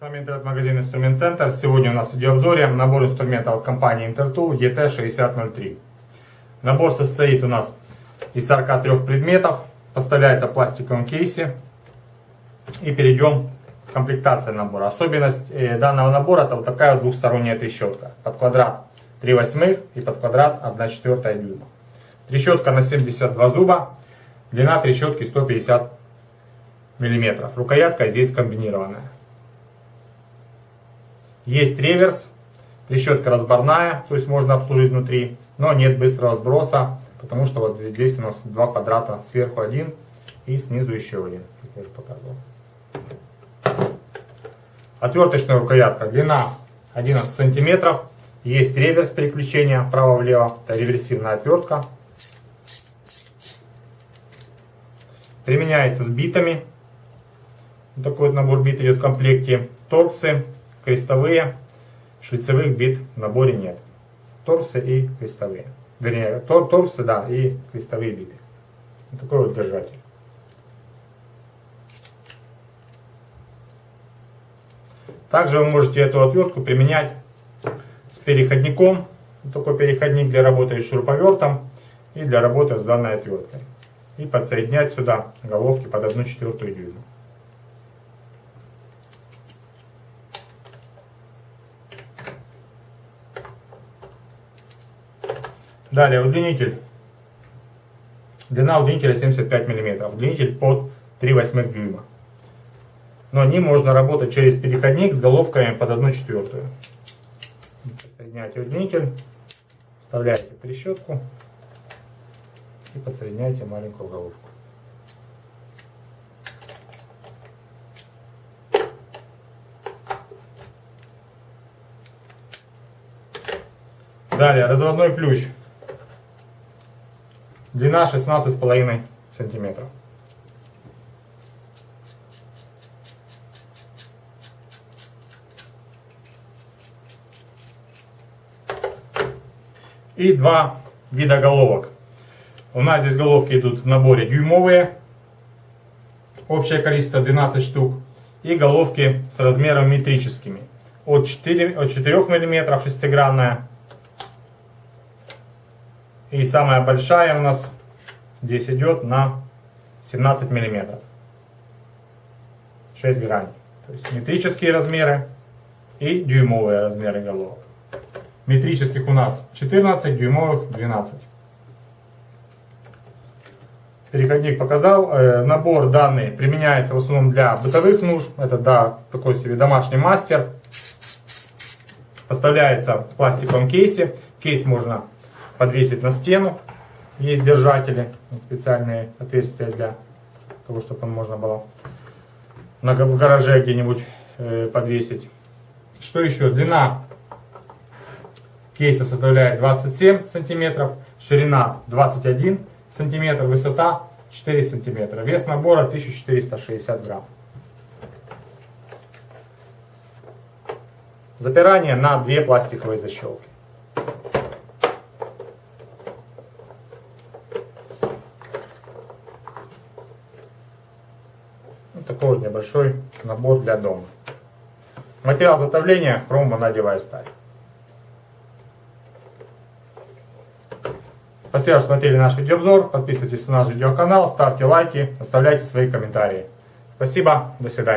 Интернет-магазин Инструмент Центр. Сегодня у нас в видеообзоре набор инструментов от компании Intertool ET6003. Набор состоит у нас из 43 предметов, поставляется в пластиковом кейсе. И перейдем к комплектации набора. Особенность э, данного набора это вот такая вот двухсторонняя трещотка. Под квадрат 3 восьмых и под квадрат 1 четвертая дюйма. Трещотка на 72 зуба, длина трещотки 150 миллиметров. Рукоятка здесь комбинированная. Есть реверс, трещотка разборная, то есть можно обслужить внутри, но нет быстрого сброса, потому что вот здесь у нас два квадрата, сверху один и снизу еще один, как я уже показывал. Отверточная рукоятка, длина 11 сантиметров, есть реверс переключения вправо-влево, это реверсивная отвертка. Применяется с битами, такой вот набор бит идет в комплекте, торксы, крестовые, шлицевых бит в наборе нет. Торсы и крестовые. Вернее, тор, торсы, да, и крестовые биты. Вот такой вот держатель. Также вы можете эту отвертку применять с переходником. Такой переходник для работы с шуруповертом и для работы с данной отверткой. И подсоединять сюда головки под 1 четвертую дюйма. Далее удлинитель. Длина удлинителя 75 мм. Удлинитель под 3 восьмых дюйма. Но ним можно работать через переходник с головками под 1 четвертую. Соединяете удлинитель, вставляете трещотку и подсоединяете маленькую головку. Далее разводной ключ. Длина 16,5 сантиметров. И два вида головок. У нас здесь головки идут в наборе дюймовые. Общее количество 12 штук. И головки с размером метрическими. От 4, от 4 мм шестигранная и самая большая у нас здесь идет на 17 миллиметров. 6 граней. То есть метрические размеры и дюймовые размеры головок. Метрических у нас 14, дюймовых 12. Переходник показал. Э, набор данный применяется в основном для бытовых нужд. Это да, такой себе домашний мастер. Поставляется в пластиковом кейсе. Кейс можно подвесить на стену. Есть держатели, специальные отверстия для того, чтобы он можно было на, в гараже где-нибудь э, подвесить. Что еще? Длина кейса составляет 27 сантиметров, ширина 21 сантиметр, высота 4 сантиметра. Вес набора 1460 грамм. Запирание на две пластиковые защелки. Такой вот небольшой набор для дома. Материал затовления хром-ванадевая сталь. Спасибо, что смотрели наш видеообзор. Подписывайтесь на наш видеоканал, ставьте лайки, оставляйте свои комментарии. Спасибо, до свидания.